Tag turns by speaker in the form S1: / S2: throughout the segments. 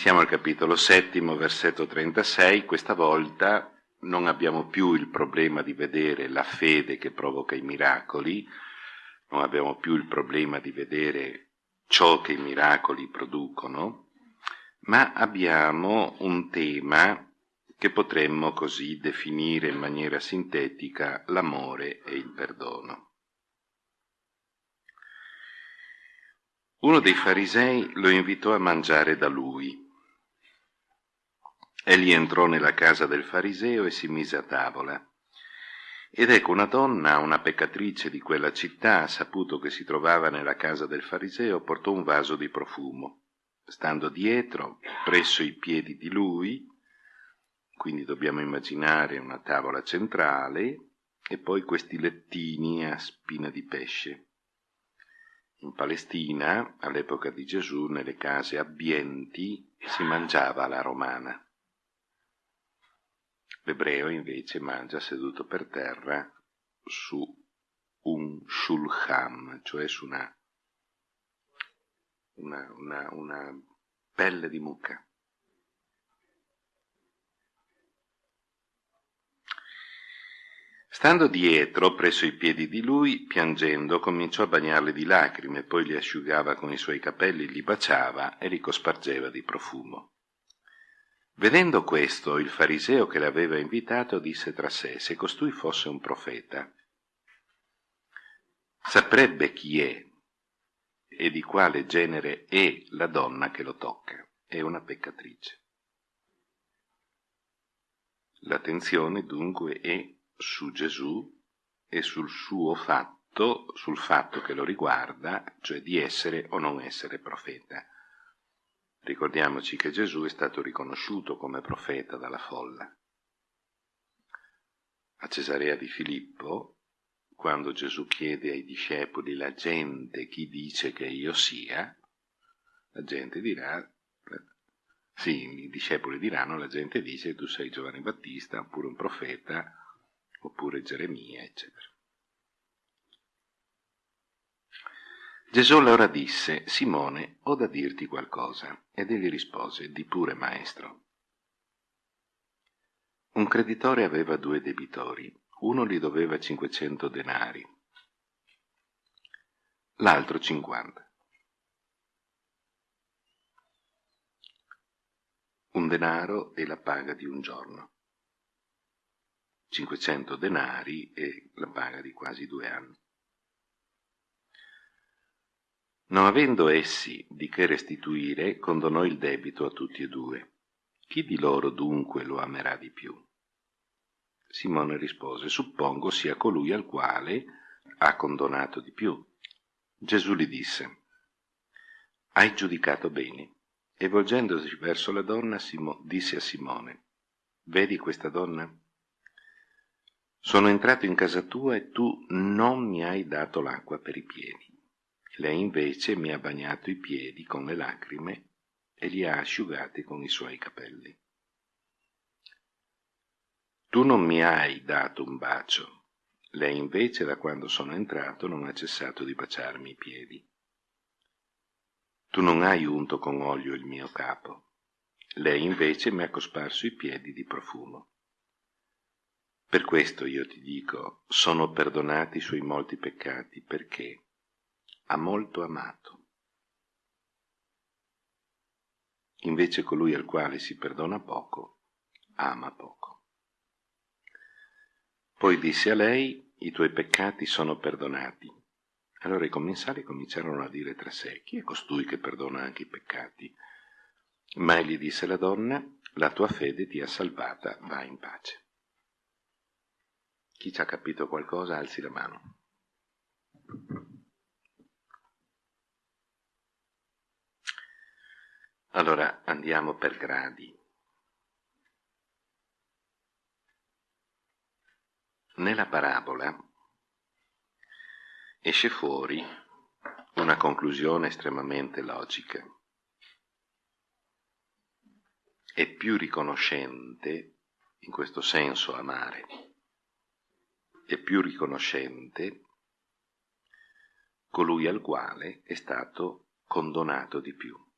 S1: Siamo al capitolo settimo, versetto 36, questa volta non abbiamo più il problema di vedere la fede che provoca i miracoli, non abbiamo più il problema di vedere ciò che i miracoli producono, ma abbiamo un tema che potremmo così definire in maniera sintetica l'amore e il perdono. Uno dei farisei lo invitò a mangiare da lui Egli entrò nella casa del fariseo e si mise a tavola. Ed ecco una donna, una peccatrice di quella città, saputo che si trovava nella casa del fariseo, portò un vaso di profumo. Stando dietro, presso i piedi di lui, quindi dobbiamo immaginare una tavola centrale e poi questi lettini a spina di pesce. In Palestina, all'epoca di Gesù, nelle case abbienti si mangiava alla romana. L'ebreo invece mangia seduto per terra su un shulchan, cioè su una, una, una, una pelle di mucca. Stando dietro, presso i piedi di lui, piangendo, cominciò a bagnarli di lacrime, poi li asciugava con i suoi capelli, li baciava e li cospargeva di profumo. Vedendo questo, il fariseo che l'aveva invitato disse tra sé, se costui fosse un profeta, saprebbe chi è e di quale genere è la donna che lo tocca. È una peccatrice. L'attenzione dunque è su Gesù e sul suo fatto, sul fatto che lo riguarda, cioè di essere o non essere profeta. Ricordiamoci che Gesù è stato riconosciuto come profeta dalla folla. A Cesarea di Filippo, quando Gesù chiede ai discepoli la gente chi dice che io sia, la gente dirà, sì, i discepoli diranno, la gente dice tu sei Giovanni Battista, oppure un profeta, oppure Geremia, eccetera. Gesù allora disse, Simone, ho da dirti qualcosa. Ed egli rispose, di pure maestro. Un creditore aveva due debitori, uno gli doveva 500 denari, l'altro 50. Un denaro è la paga di un giorno, 500 denari è la paga di quasi due anni. Non avendo essi di che restituire, condonò il debito a tutti e due. Chi di loro dunque lo amerà di più? Simone rispose, suppongo sia colui al quale ha condonato di più. Gesù gli disse, hai giudicato bene. E volgendosi verso la donna, Simo, disse a Simone, vedi questa donna? Sono entrato in casa tua e tu non mi hai dato l'acqua per i piedi. Lei invece mi ha bagnato i piedi con le lacrime e li ha asciugati con i suoi capelli. Tu non mi hai dato un bacio, lei invece da quando sono entrato non ha cessato di baciarmi i piedi. Tu non hai unto con olio il mio capo, lei invece mi ha cosparso i piedi di profumo. Per questo io ti dico, sono perdonati i suoi molti peccati, perché ha molto amato. Invece colui al quale si perdona poco, ama poco. Poi disse a lei, i tuoi peccati sono perdonati. Allora i commensali cominciarono a dire tra sé, chi è costui che perdona anche i peccati? Ma egli disse alla donna, la tua fede ti ha salvata, va in pace. Chi ci ha capito qualcosa, alzi la mano. Allora andiamo per gradi. Nella parabola esce fuori una conclusione estremamente logica. È più riconoscente, in questo senso amare, è più riconoscente colui al quale è stato condonato di più.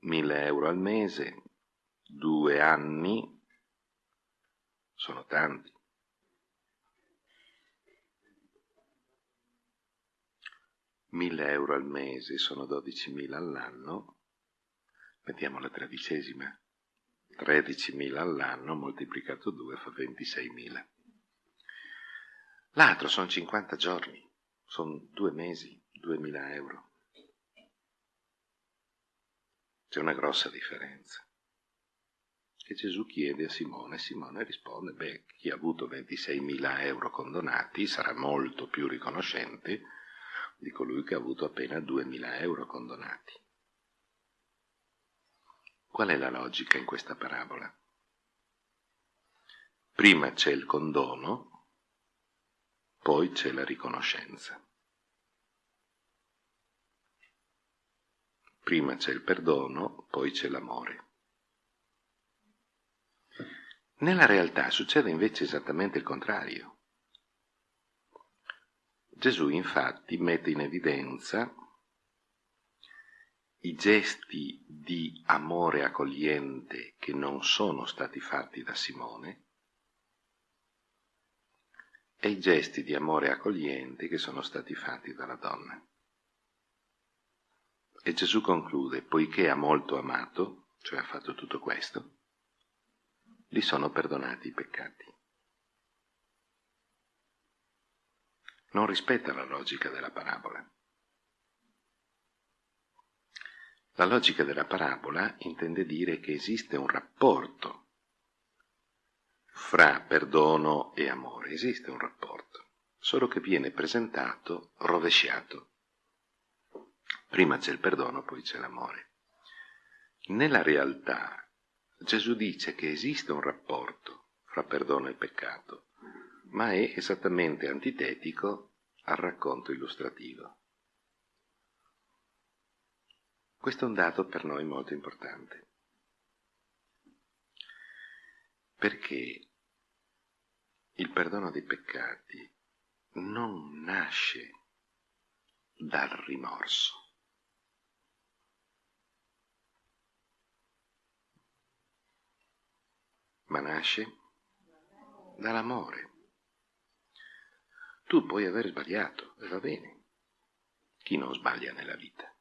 S1: 1000 euro al mese, due anni, sono tanti. Mille euro al mese sono 12.000 all'anno, mettiamo la tredicesima, 13.000 all'anno moltiplicato 2 fa 26.000. L'altro sono 50 giorni, sono due mesi, 2.000 euro. C'è una grossa differenza. Che Gesù chiede a Simone, Simone risponde, beh, chi ha avuto 26.000 euro condonati sarà molto più riconoscente di colui che ha avuto appena 2.000 euro condonati. Qual è la logica in questa parabola? Prima c'è il condono, poi c'è la riconoscenza. Prima c'è il perdono, poi c'è l'amore. Nella realtà succede invece esattamente il contrario. Gesù infatti mette in evidenza i gesti di amore accogliente che non sono stati fatti da Simone e i gesti di amore accogliente che sono stati fatti dalla donna. E Gesù conclude, poiché ha molto amato, cioè ha fatto tutto questo, gli sono perdonati i peccati. Non rispetta la logica della parabola. La logica della parabola intende dire che esiste un rapporto fra perdono e amore, esiste un rapporto, solo che viene presentato rovesciato. Prima c'è il perdono, poi c'è l'amore. Nella realtà Gesù dice che esiste un rapporto fra perdono e peccato, ma è esattamente antitetico al racconto illustrativo. Questo è un dato per noi molto importante, perché il perdono dei peccati non nasce dal rimorso. Ma nasce dall'amore. Tu puoi aver sbagliato e va bene. Chi non sbaglia nella vita?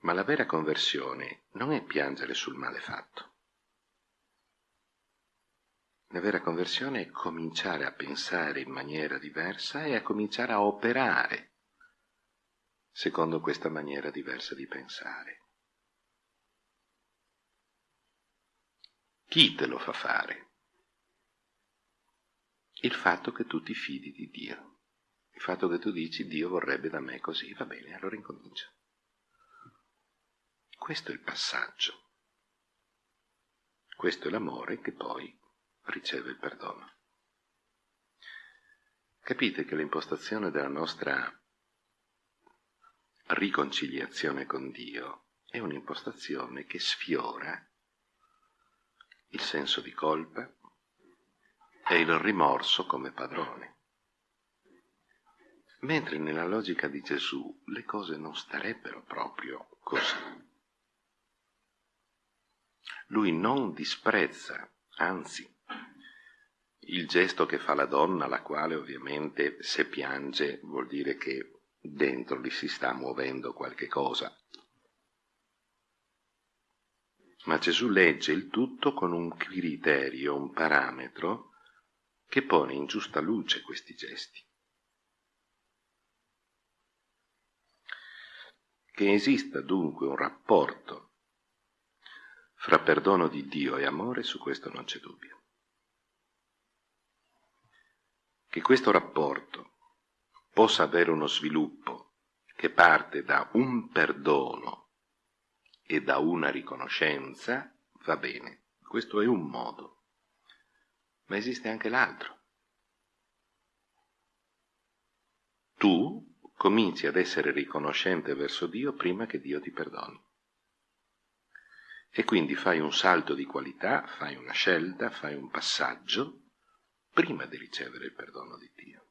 S1: Ma la vera conversione non è piangere sul male fatto. La vera conversione è cominciare a pensare in maniera diversa e a cominciare a operare secondo questa maniera diversa di pensare. Chi te lo fa fare? Il fatto che tu ti fidi di Dio. Il fatto che tu dici Dio vorrebbe da me così, va bene, allora incomincia. Questo è il passaggio. Questo è l'amore che poi riceve il perdono. Capite che l'impostazione della nostra riconciliazione con Dio è un'impostazione che sfiora il senso di colpa e il rimorso come padrone. Mentre nella logica di Gesù le cose non starebbero proprio così. Lui non disprezza, anzi, il gesto che fa la donna, la quale ovviamente se piange vuol dire che dentro gli si sta muovendo qualche cosa, ma Gesù legge il tutto con un criterio, un parametro che pone in giusta luce questi gesti. Che esista dunque un rapporto fra perdono di Dio e amore, su questo non c'è dubbio. Che questo rapporto possa avere uno sviluppo che parte da un perdono e da una riconoscenza, va bene, questo è un modo, ma esiste anche l'altro. Tu cominci ad essere riconoscente verso Dio prima che Dio ti perdoni. E quindi fai un salto di qualità, fai una scelta, fai un passaggio prima di ricevere il perdono di Dio.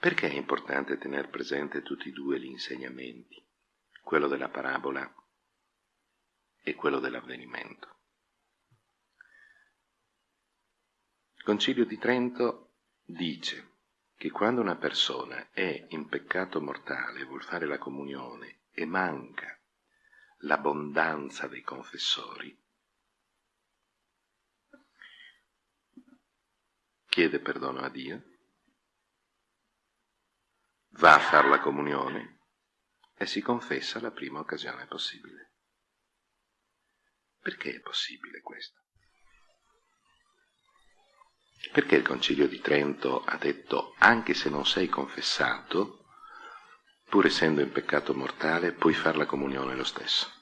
S1: Perché è importante tenere presente tutti e due gli insegnamenti, quello della parabola e quello dell'avvenimento? Il Concilio di Trento dice che quando una persona è in peccato mortale e vuol fare la comunione e manca l'abbondanza dei confessori, chiede perdono a Dio va a fare la comunione e si confessa la prima occasione possibile. Perché è possibile questo? Perché il Concilio di Trento ha detto anche se non sei confessato, pur essendo in peccato mortale, puoi fare la comunione lo stesso?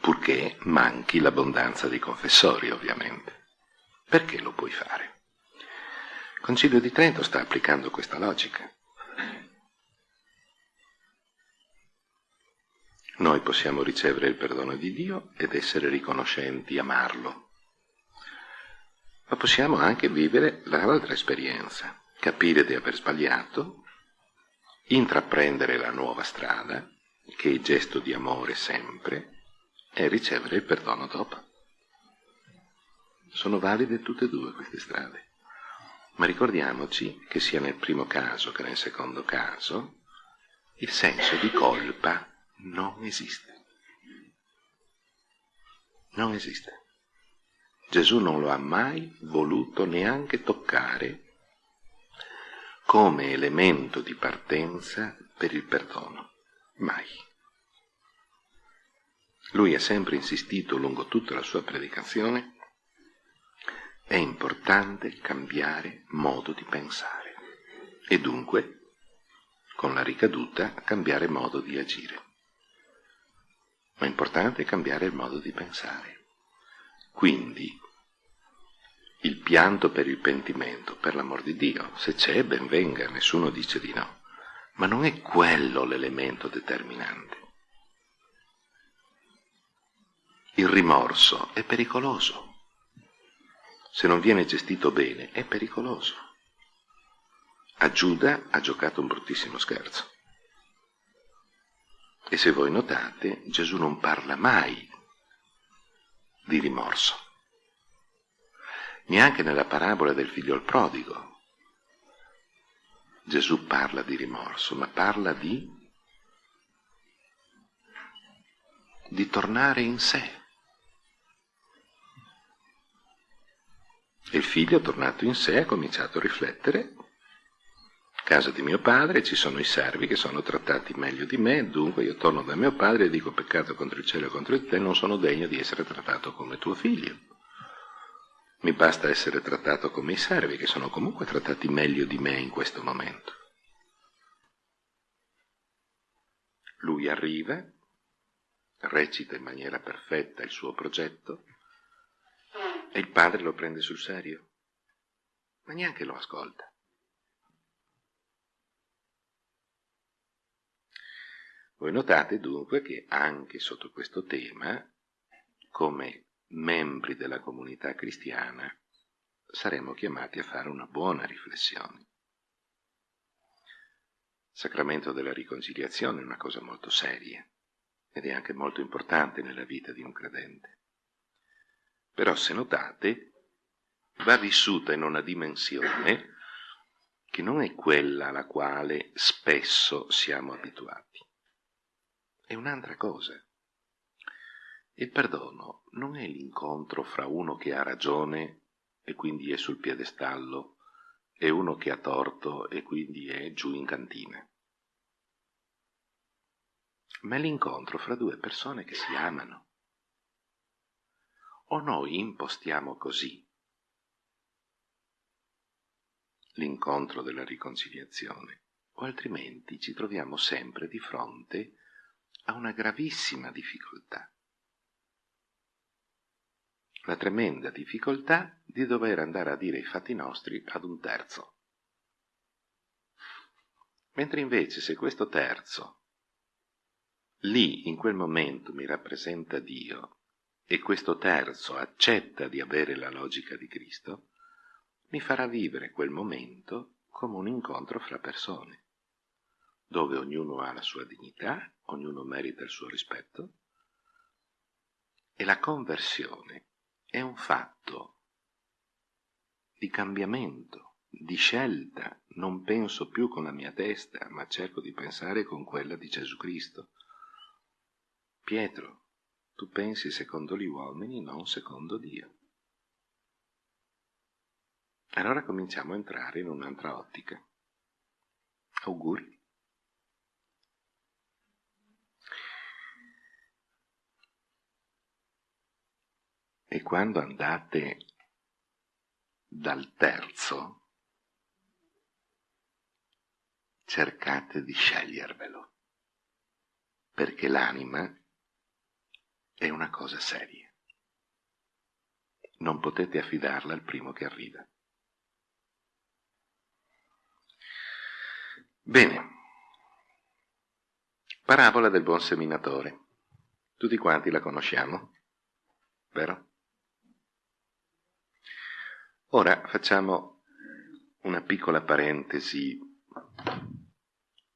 S1: Purché manchi l'abbondanza dei confessori, ovviamente. Perché lo puoi fare? Il Concilio di Trento sta applicando questa logica. Noi possiamo ricevere il perdono di Dio ed essere riconoscenti, amarlo. Ma possiamo anche vivere l'altra esperienza, capire di aver sbagliato, intraprendere la nuova strada, che è gesto di amore sempre, e ricevere il perdono dopo. Sono valide tutte e due queste strade. Ma ricordiamoci che sia nel primo caso che nel secondo caso il senso di colpa non esiste. Non esiste. Gesù non lo ha mai voluto neanche toccare come elemento di partenza per il perdono. Mai. Lui ha sempre insistito lungo tutta la sua predicazione è importante cambiare modo di pensare e dunque, con la ricaduta, cambiare modo di agire. Ma è importante cambiare il modo di pensare. Quindi, il pianto per il pentimento, per l'amor di Dio, se c'è, ben venga, nessuno dice di no. Ma non è quello l'elemento determinante. Il rimorso è pericoloso se non viene gestito bene, è pericoloso. A Giuda ha giocato un bruttissimo scherzo. E se voi notate, Gesù non parla mai di rimorso. Neanche nella parabola del figlio prodigo. Gesù parla di rimorso, ma parla di, di tornare in sé. Il figlio, tornato in sé, ha cominciato a riflettere. Casa di mio padre ci sono i servi che sono trattati meglio di me, dunque io torno da mio padre e dico peccato contro il cielo e contro te, non sono degno di essere trattato come tuo figlio. Mi basta essere trattato come i servi, che sono comunque trattati meglio di me in questo momento. Lui arriva, recita in maniera perfetta il suo progetto, e il padre lo prende sul serio, ma neanche lo ascolta. Voi notate dunque che anche sotto questo tema, come membri della comunità cristiana, saremo chiamati a fare una buona riflessione. Il sacramento della riconciliazione è una cosa molto seria ed è anche molto importante nella vita di un credente. Però se notate, va vissuta in una dimensione che non è quella alla quale spesso siamo abituati. È un'altra cosa. Il perdono non è l'incontro fra uno che ha ragione e quindi è sul piedestallo e uno che ha torto e quindi è giù in cantina. Ma è l'incontro fra due persone che si amano o noi impostiamo così l'incontro della riconciliazione, o altrimenti ci troviamo sempre di fronte a una gravissima difficoltà. La tremenda difficoltà di dover andare a dire i fatti nostri ad un terzo. Mentre invece se questo terzo lì in quel momento mi rappresenta Dio e questo terzo accetta di avere la logica di Cristo, mi farà vivere quel momento come un incontro fra persone, dove ognuno ha la sua dignità, ognuno merita il suo rispetto, e la conversione è un fatto di cambiamento, di scelta. Non penso più con la mia testa, ma cerco di pensare con quella di Gesù Cristo. Pietro, tu pensi secondo gli uomini, non secondo Dio. Allora cominciamo a entrare in un'altra ottica. Auguri. E quando andate dal terzo, cercate di scegliervelo, perché l'anima è una cosa seria. Non potete affidarla al primo che arriva. Bene, parabola del buon seminatore. Tutti quanti la conosciamo, vero? Ora facciamo una piccola parentesi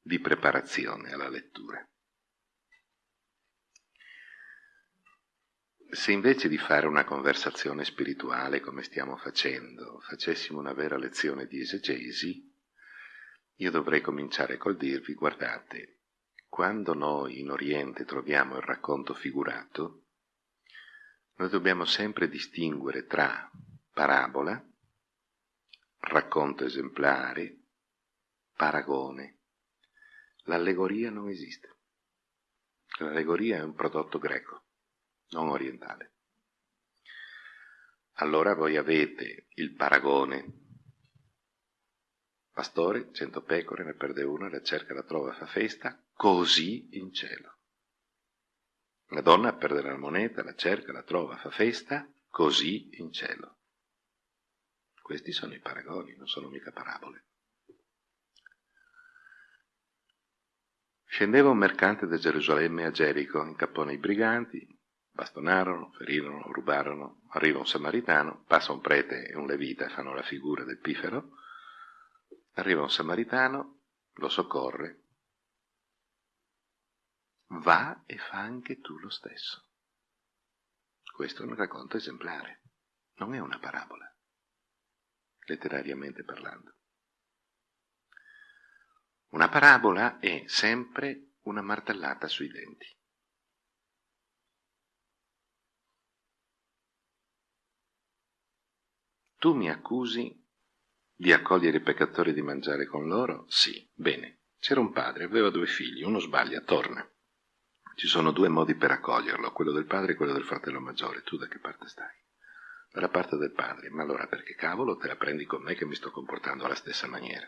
S1: di preparazione alla lettura. Se invece di fare una conversazione spirituale come stiamo facendo, facessimo una vera lezione di esegesi, io dovrei cominciare col dirvi, guardate, quando noi in Oriente troviamo il racconto figurato, noi dobbiamo sempre distinguere tra parabola, racconto esemplare, paragone. L'allegoria non esiste. L'allegoria è un prodotto greco, non orientale. Allora voi avete il paragone. Pastore, cento pecore, ne perde una, la cerca, la trova, fa festa, così in cielo. La donna perde la moneta, la cerca, la trova, fa festa, così in cielo. Questi sono i paragoni, non sono mica parabole. Scendeva un mercante da Gerusalemme a Gerico, incappò nei briganti, bastonarono, ferirono, rubarono, arriva un samaritano, passa un prete e un levita fanno la figura del pifero, arriva un samaritano, lo soccorre, va e fa anche tu lo stesso. Questo è un racconto esemplare, non è una parabola letterariamente parlando. Una parabola è sempre una martellata sui denti. Tu mi accusi di accogliere i peccatori e di mangiare con loro? Sì, bene. C'era un padre, aveva due figli, uno sbaglia, torna. Ci sono due modi per accoglierlo, quello del padre e quello del fratello maggiore. Tu da che parte stai? dalla parte del padre, ma allora perché cavolo te la prendi con me che mi sto comportando alla stessa maniera?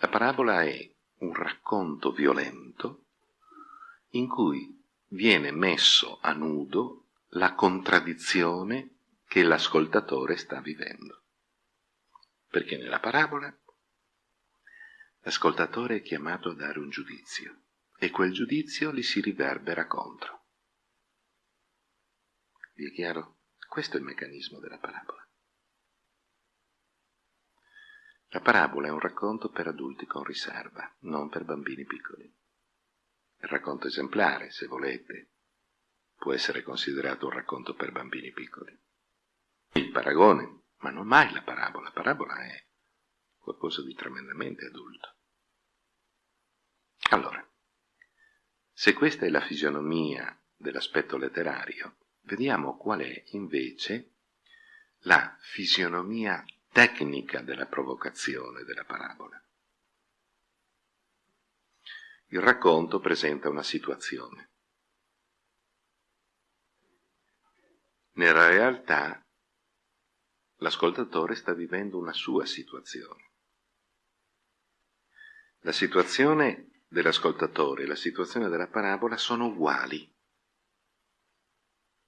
S1: La parabola è un racconto violento in cui viene messo a nudo la contraddizione che l'ascoltatore sta vivendo. Perché nella parabola l'ascoltatore è chiamato a dare un giudizio e quel giudizio gli si riverbera contro. Vi è chiaro? Questo è il meccanismo della parabola. La parabola è un racconto per adulti con riserva, non per bambini piccoli. Il racconto esemplare, se volete, può essere considerato un racconto per bambini piccoli. Il paragone, ma non mai la parabola. La parabola è qualcosa di tremendamente adulto. Allora, se questa è la fisionomia dell'aspetto letterario, vediamo qual è invece la fisionomia tecnica della provocazione della parabola. Il racconto presenta una situazione. Nella realtà l'ascoltatore sta vivendo una sua situazione. La situazione dell'ascoltatore e la situazione della parabola sono uguali.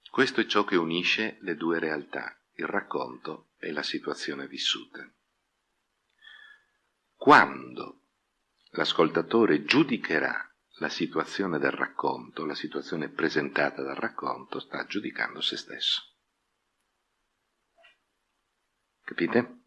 S1: Questo è ciò che unisce le due realtà, il racconto e la situazione vissuta. Quando l'ascoltatore giudicherà la situazione del racconto, la situazione presentata dal racconto, sta giudicando se stesso. Capite?